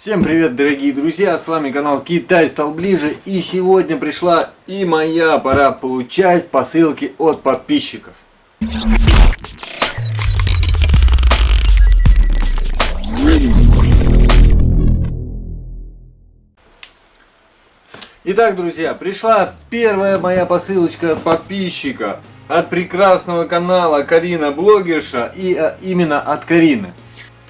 Всем привет, дорогие друзья, с вами канал Китай стал ближе, и сегодня пришла и моя пора получать посылки от подписчиков. Итак, друзья, пришла первая моя посылочка от подписчика, от прекрасного канала Карина Блогерша, и а, именно от Карины.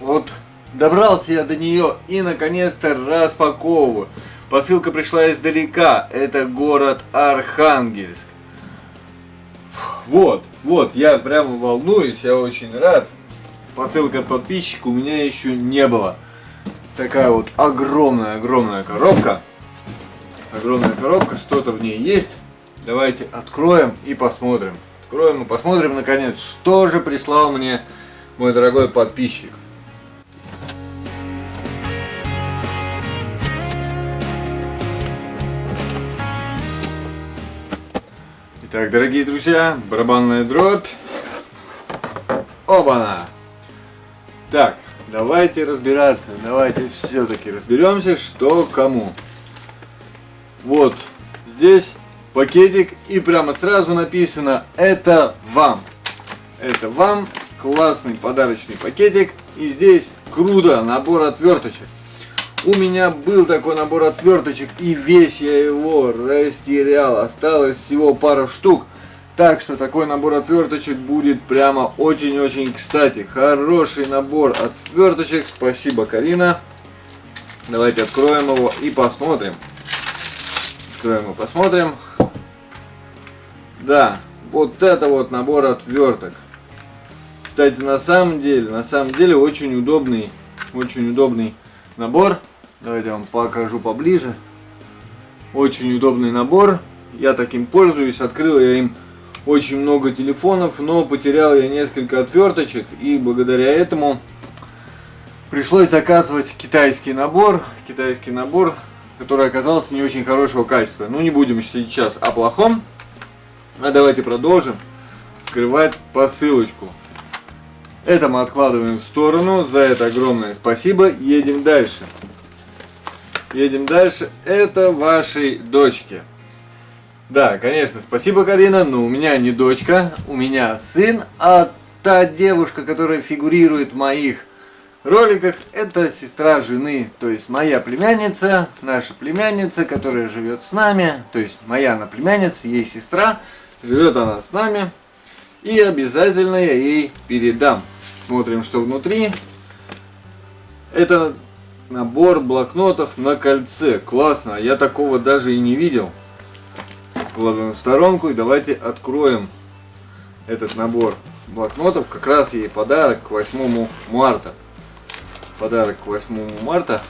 Вот Добрался я до нее и наконец-то распаковываю. Посылка пришла издалека. Это город Архангельск. Вот, вот, я прямо волнуюсь, я очень рад. Посылка от подписчика у меня еще не было. Такая вот огромная-огромная коробка. Огромная коробка, что-то в ней есть. Давайте откроем и посмотрим. Откроем и посмотрим, наконец, что же прислал мне мой дорогой подписчик. Итак, дорогие друзья, барабанная дробь. Оба-на! Так, давайте разбираться, давайте все-таки разберемся, что кому. Вот, здесь пакетик и прямо сразу написано «Это вам». Это вам, классный подарочный пакетик. И здесь круто, набор отверточек. У меня был такой набор отверточек, и весь я его растерял. Осталось всего пара штук. Так что такой набор отверточек будет прямо очень-очень кстати. Хороший набор отверточек. Спасибо, Карина. Давайте откроем его и посмотрим. Откроем и посмотрим. Да, вот это вот набор отверток. Кстати, на самом деле, на самом деле очень удобный, очень удобный набор. Давайте я вам покажу поближе. Очень удобный набор. Я таким пользуюсь. Открыл я им очень много телефонов, но потерял я несколько отверточек. И благодаря этому пришлось заказывать китайский набор. Китайский набор, который оказался не очень хорошего качества. Ну не будем сейчас о плохом. А давайте продолжим скрывать посылочку. Это мы откладываем в сторону. За это огромное спасибо. Едем дальше. Едем дальше. Это вашей дочке. Да, конечно, спасибо, Карина, но у меня не дочка, у меня сын, а та девушка, которая фигурирует в моих роликах, это сестра жены, то есть моя племянница, наша племянница, которая живет с нами, то есть моя она племянница, ей сестра, живет она с нами, и обязательно я ей передам. Смотрим, что внутри. Это Набор блокнотов на кольце. Классно, я такого даже и не видел. Кладем в сторонку и давайте откроем этот набор блокнотов. Как раз ей подарок к 8 марта. Подарок к 8 марта.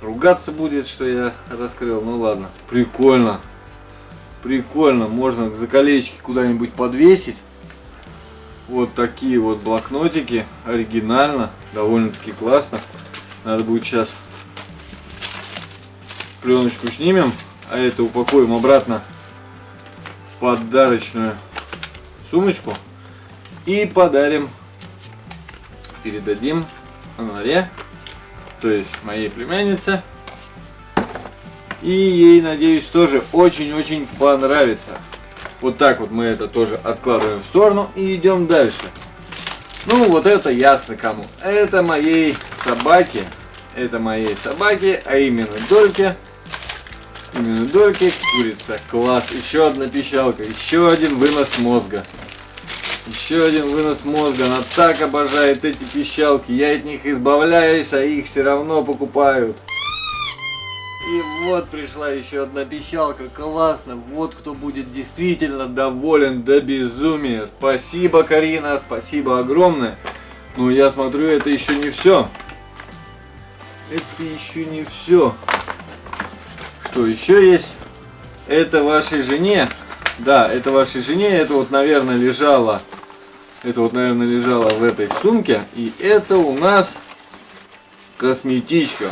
Ругаться будет, что я раскрыл. Ну ладно. Прикольно. Прикольно. Можно за колечки куда-нибудь подвесить. Вот такие вот блокнотики, оригинально, довольно-таки классно. Надо будет сейчас пленочку снимем, а это упакуем обратно в подарочную сумочку и подарим, передадим Анаре, то есть моей племяннице. И ей, надеюсь, тоже очень-очень понравится. Вот так вот мы это тоже откладываем в сторону и идем дальше. Ну, вот это ясно кому. Это моей собаке. Это моей собаке, а именно Дольке. Именно Дольке, курица. Класс. Еще одна пищалка. Еще один вынос мозга. Еще один вынос мозга. Она так обожает эти пищалки. Я от них избавляюсь, а их все равно покупают. И вот пришла еще одна пищалка, классно, вот кто будет действительно доволен до безумия. Спасибо, Карина, спасибо огромное. Но я смотрю, это еще не все. Это еще не все. Что еще есть? Это вашей жене. Да, это вашей жене. Это вот, наверное, лежало. Это вот, наверное, лежало в этой сумке. И это у нас косметичка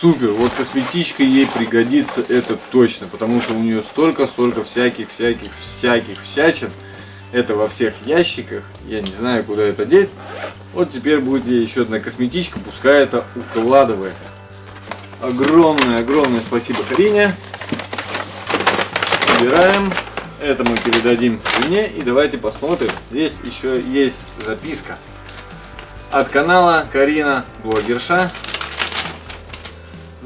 супер. Вот косметичка ей пригодится, это точно. Потому что у нее столько-столько всяких-всяких-всяких всячин. Это во всех ящиках. Я не знаю, куда это деть. Вот теперь будет ей еще одна косметичка, пускай это укладывает. Огромное-огромное спасибо Карине. Убираем. Это мы передадим жене. И давайте посмотрим. Здесь еще есть записка. От канала Карина Блогерша.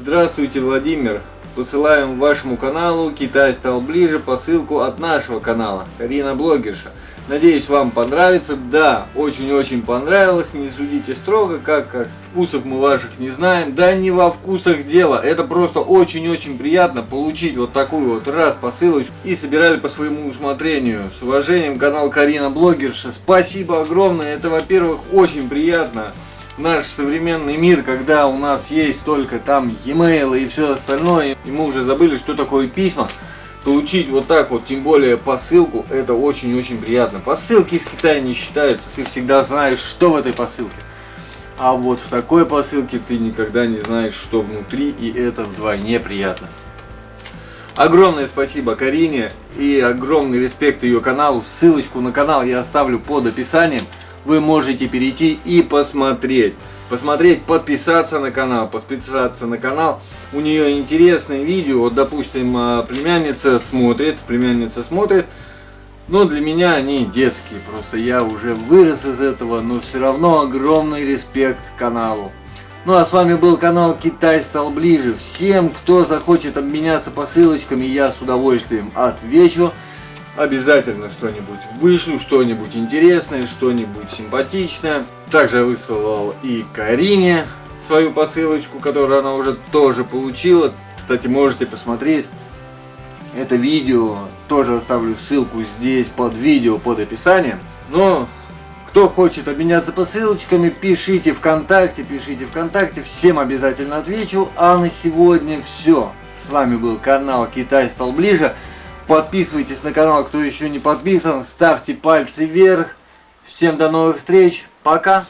Здравствуйте, Владимир. Посылаем вашему каналу «Китай стал ближе» посылку от нашего канала Карина Блогерша. Надеюсь, вам понравится. Да, очень-очень понравилось. Не судите строго, как, как вкусов мы ваших не знаем. Да не во вкусах дело. Это просто очень-очень приятно получить вот такую вот раз посылочку. И собирали по своему усмотрению. С уважением, канал Карина Блогерша. Спасибо огромное. Это, во-первых, очень приятно. Наш современный мир, когда у нас есть только там e-mail и все остальное, и мы уже забыли, что такое письма получить вот так вот, тем более посылку, это очень-очень приятно. Посылки из Китая не считаются, ты всегда знаешь, что в этой посылке. А вот в такой посылке ты никогда не знаешь, что внутри, и это вдвойне приятно. Огромное спасибо Карине и огромный респект ее каналу. Ссылочку на канал я оставлю под описанием. Вы можете перейти и посмотреть посмотреть, подписаться на канал, подписаться на канал. У нее интересные видео, вот допустим, а, племянница смотрит, племянница смотрит, но для меня они детские, просто я уже вырос из этого, но все равно огромный респект каналу. Ну а с вами был канал Китай стал ближе. Всем, кто захочет обменяться посылочками, я с удовольствием отвечу обязательно что-нибудь вышлю, что-нибудь интересное, что-нибудь симпатичное. Также я высылал и Карине свою посылочку, которую она уже тоже получила. Кстати, можете посмотреть это видео. Тоже оставлю ссылку здесь под видео, под описанием. Но кто хочет обменяться посылочками, пишите ВКонтакте, пишите ВКонтакте. Всем обязательно отвечу. А на сегодня все. С вами был канал Китай стал ближе. Подписывайтесь на канал, кто еще не подписан. Ставьте пальцы вверх. Всем до новых встреч. Пока.